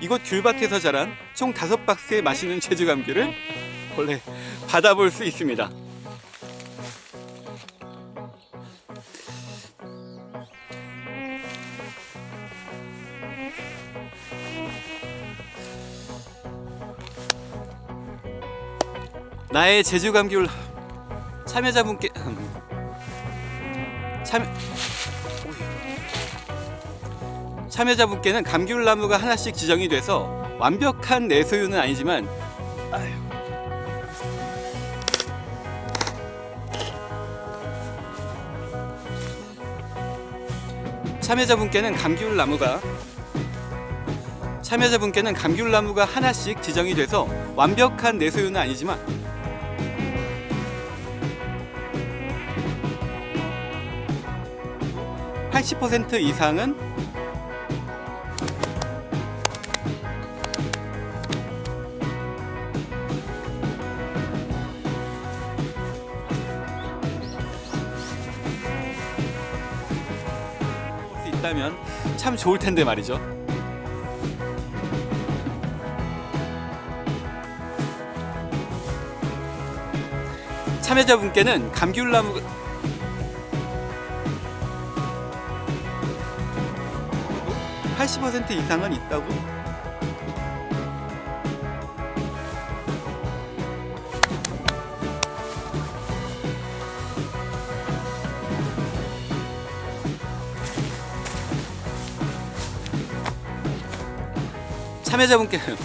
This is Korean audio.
이곳 귤밭에서 자란 총 다섯 박스의 맛있는 제주 감귤을 원래 받아볼 수 있습니다. 나의 제주 감귤 참여자분께 참여 참여자분께는 감귤나무가 하나씩 지정이 돼서 완벽한 내 소유는 아니지만 아유. 참여자분께는 감귤나무가 참여자분께는 감귤나무가 하나씩 지정이 돼서 완벽한 내 소유는 아니지만 (80% 이상은) 있다면 참 좋을 텐데 말이죠. 참여자분께는 감귤나무 80% 이상은 있다고? 참여자분께는